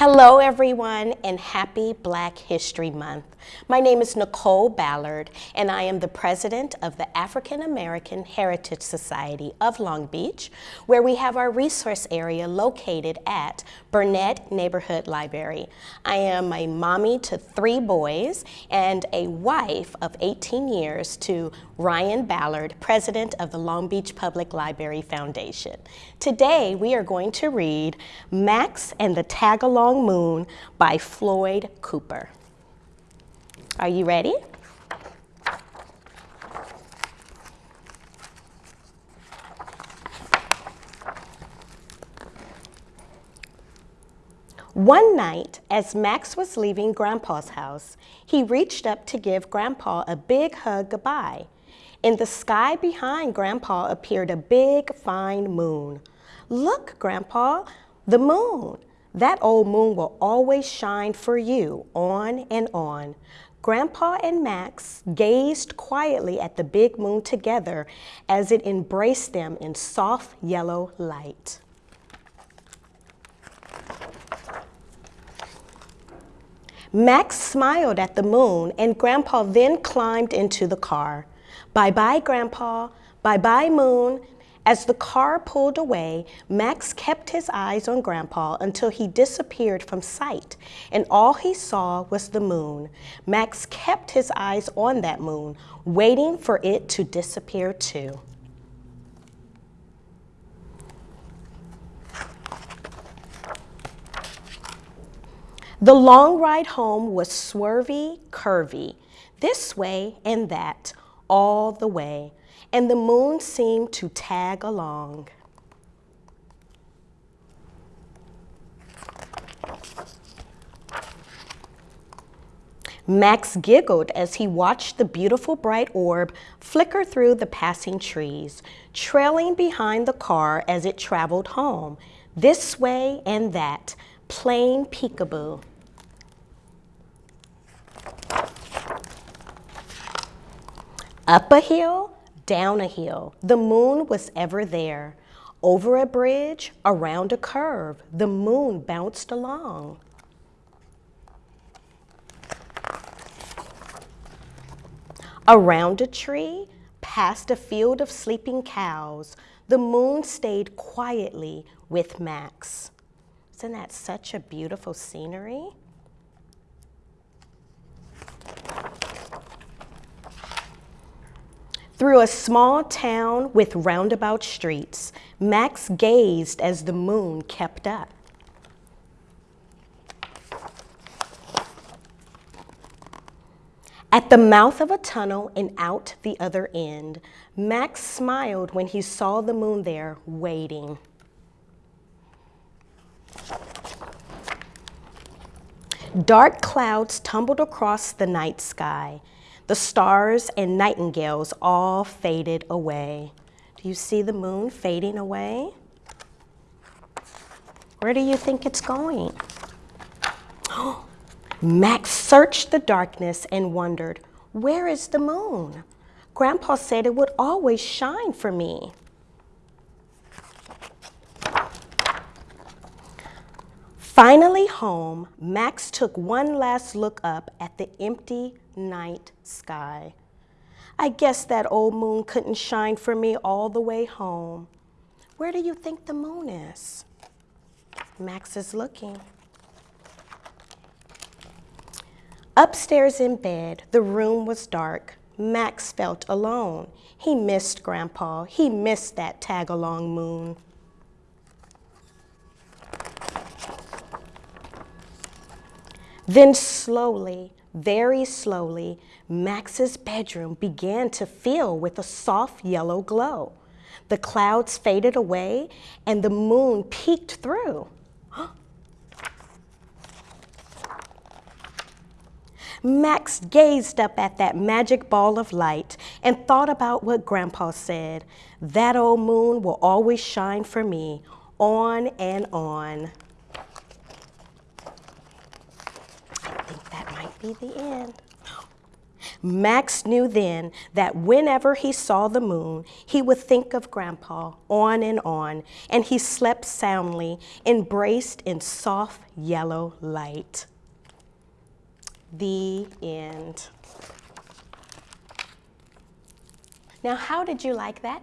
Hello everyone and happy Black History Month. My name is Nicole Ballard and I am the president of the African American Heritage Society of Long Beach where we have our resource area located at Burnett Neighborhood Library. I am a mommy to three boys and a wife of 18 years to Ryan Ballard, president of the Long Beach Public Library Foundation. Today we are going to read Max and the Tagalong Moon by Floyd Cooper. Are you ready? One night, as Max was leaving Grandpa's house, he reached up to give Grandpa a big hug goodbye. In the sky behind Grandpa appeared a big, fine moon. Look, Grandpa, the moon. That old moon will always shine for you, on and on. Grandpa and Max gazed quietly at the big moon together as it embraced them in soft yellow light. Max smiled at the moon and Grandpa then climbed into the car. Bye-bye, Grandpa. Bye-bye, moon. As the car pulled away, Max kept his eyes on Grandpa until he disappeared from sight, and all he saw was the moon. Max kept his eyes on that moon, waiting for it to disappear too. The long ride home was swervy, curvy, this way and that, all the way and the moon seemed to tag along. Max giggled as he watched the beautiful bright orb flicker through the passing trees, trailing behind the car as it traveled home, this way and that, playing peekaboo. Up a hill, down a hill. The moon was ever there. Over a bridge, around a curve, the moon bounced along. Around a tree, past a field of sleeping cows, the moon stayed quietly with Max. Isn't that such a beautiful scenery? Through a small town with roundabout streets, Max gazed as the moon kept up. At the mouth of a tunnel and out the other end, Max smiled when he saw the moon there waiting. Dark clouds tumbled across the night sky. The stars and nightingales all faded away. Do you see the moon fading away? Where do you think it's going? Max searched the darkness and wondered, where is the moon? Grandpa said it would always shine for me. Finally home, Max took one last look up at the empty night sky. I guess that old moon couldn't shine for me all the way home. Where do you think the moon is? Max is looking. Upstairs in bed, the room was dark. Max felt alone. He missed Grandpa. He missed that tag-along moon. Then slowly, very slowly, Max's bedroom began to fill with a soft yellow glow. The clouds faded away and the moon peeked through. Max gazed up at that magic ball of light and thought about what Grandpa said. That old moon will always shine for me, on and on. I think that might be the end. Max knew then that whenever he saw the moon, he would think of Grandpa on and on, and he slept soundly, embraced in soft yellow light. The end. Now, how did you like that?